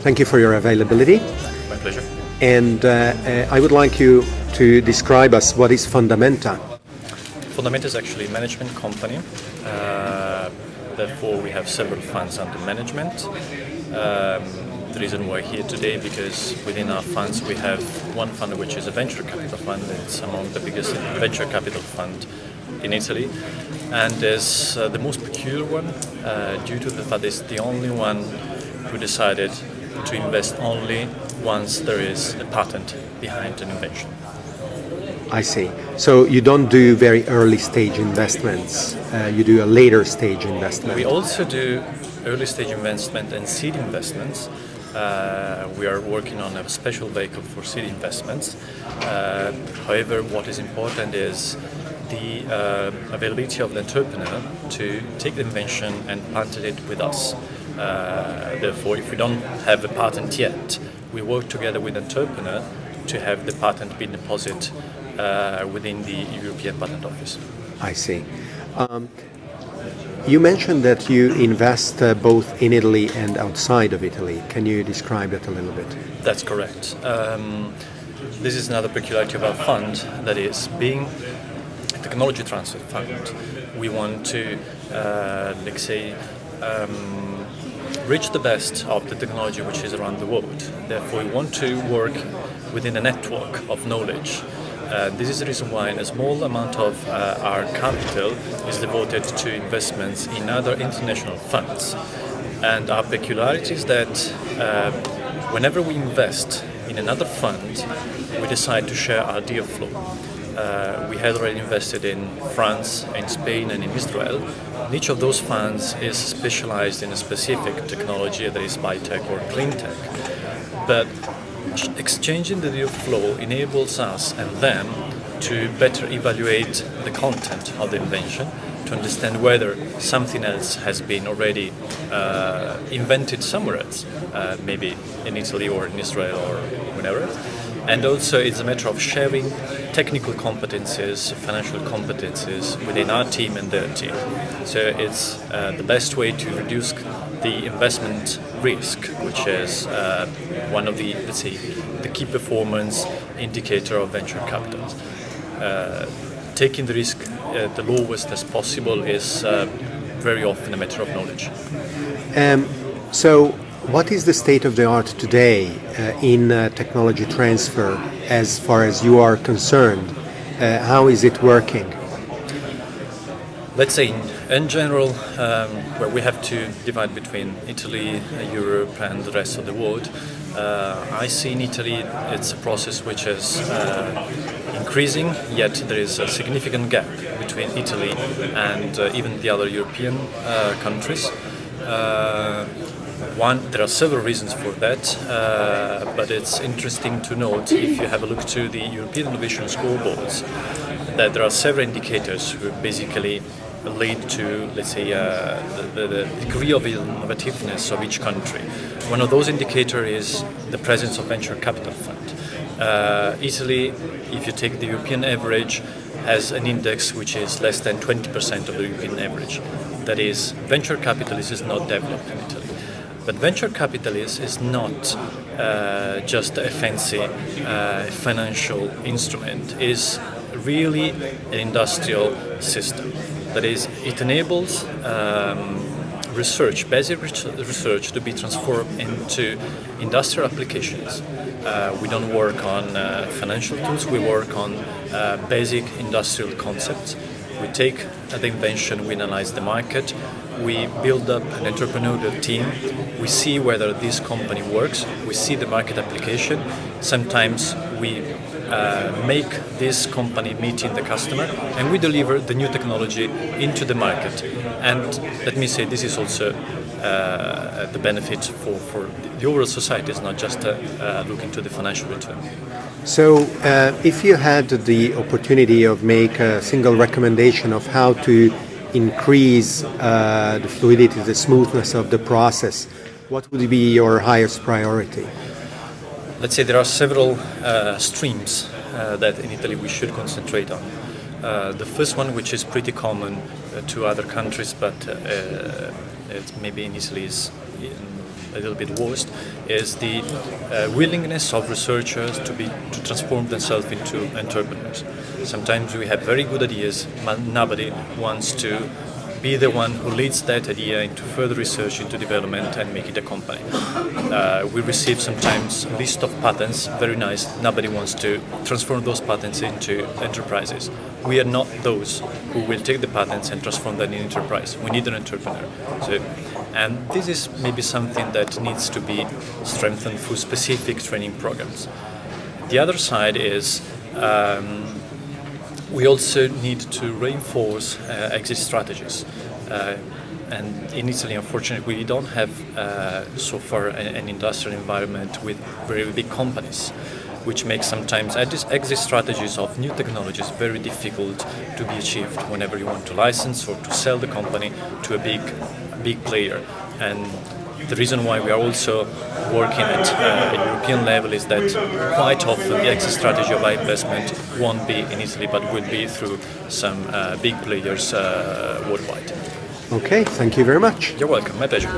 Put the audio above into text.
Thank you for your availability. My pleasure. And uh, uh, I would like you to describe us what is Fundamenta. Fundamenta is actually a management company. Uh, therefore, we have several funds under management. Um, the reason we're here today because within our funds we have one fund which is a venture capital fund. It's among the biggest venture capital fund in Italy, and is uh, the most peculiar one uh, due to the fact it's the only one who decided to invest only once there is a patent behind an invention. I see. So you don't do very early stage investments. Uh, you do a later stage investment. We also do early stage investment and seed investments. Uh, we are working on a special vehicle for seed investments. Uh, however, what is important is the uh, availability of the entrepreneur to take the invention and patent it with us. Uh, therefore, if we don't have a patent yet, we work together with the entrepreneur to have the patent be deposited uh, within the European Patent Office. I see. Um, you mentioned that you invest uh, both in Italy and outside of Italy. Can you describe that a little bit? That's correct. Um, this is another peculiarity of our fund, that is, being technology transfer fund, we want to, uh, let's say, um, reach the best of the technology which is around the world. Therefore, we want to work within a network of knowledge. Uh, this is the reason why a small amount of uh, our capital is devoted to investments in other international funds. And our peculiarity is that uh, whenever we invest in another fund, we decide to share our deal flow. Uh, we had already invested in France, in Spain, and in Israel. And each of those funds is specialized in a specific technology, that is biotech or clean tech. But exchanging the deal flow enables us and them to better evaluate the content of the invention, to understand whether something else has been already uh, invented somewhere else, uh, maybe in Italy or in Israel or wherever. And also it's a matter of sharing technical competencies, financial competencies within our team and their team. So it's uh, the best way to reduce the investment risk, which is uh, one of the, let's say, the key performance indicator of venture capital. Uh, taking the risk the lowest as possible is uh, very often a matter of knowledge. Um, so, what is the state of the art today uh, in uh, technology transfer as far as you are concerned? how is it working? let's say in general, um, where we have to divide between Italy, Europe, and the rest of the world, uh, I see in Italy it's a process which is uh, increasing, yet there is a significant gap between Italy and uh, even the other European uh, countries. Uh, one, there are several reasons for that, uh, but it's interesting to note if you have a look to the European Innovation Scoreboards that there are several indicators who basically lead to, let's say, uh, the, the, degree of innovativeness of each country. One of those indicators is the presence of venture capital fund. Uh, Italy, if you take the European average, has an index which is less than 20% of the European average. That is, venture capital is not developed in Italy. But venture capital is not uh, just a fancy uh, financial instrument. It is really an industrial system. That is, it enables um, research, basic research, to be transformed into industrial applications. Uh, we don't work on uh, financial tools, we work on uh, basic industrial concepts. We take the invention, we analyze the market, we build up an entrepreneurial team, we see whether this company works, we see the market application. Sometimes we uh, make this company meeting the customer and we deliver the new technology into the market. And let me say, this is also uh, the benefit for, for the overall society, is not just uh, uh, looking to the financial return. So, uh, if you had the opportunity of make a single recommendation of how to increase uh, the fluidity, the smoothness of the process, what would be your highest priority? Let's say there are several uh, streams uh, that in Italy we should concentrate on. Uh, the first one, which is pretty common uh, to other countries, but it's maybe in Italy is a little bit worse, is the uh, willingness of researchers to be to transform themselves into entrepreneurs. Sometimes we have very good ideas, but nobody wants to be the one who leads that idea into further research, into development, and make it a company. Uh, we receive sometimes a list of patents, very nice. Nobody wants to transform those patents into enterprises. We are not those who will take the patents and transform them in enterprise. We need an entrepreneur. So, and this is maybe something that needs to be strengthened through specific training programs. The other side is. Um, we also need to reinforce uh, exit strategies. Uh, and in Italy, unfortunately, we don't have uh, so far an, industrial environment with very big companies, which makes sometimes exit strategies of new technologies very difficult to be achieved whenever you want to license or to sell the company to a big, big player. And the reason why we are also working at uh, a European level is that quite often the exit strategy of investment won't be in Italy but will be through some uh, big players uh, worldwide. Okay, thank you very much. You're welcome, my pleasure.